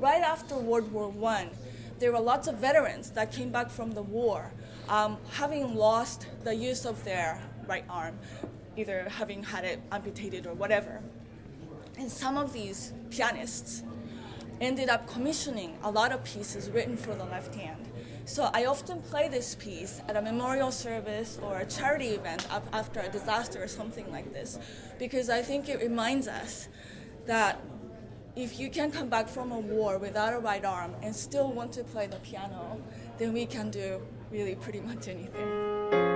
right after World War One, there were lots of veterans that came back from the war, um, having lost the use of their right arm, either having had it amputated or whatever. And some of these pianists ended up commissioning a lot of pieces written for the left hand. So I often play this piece at a memorial service or a charity event after a disaster or something like this, because I think it reminds us that if you can come back from a war without a right arm and still want to play the piano, then we can do really pretty much anything.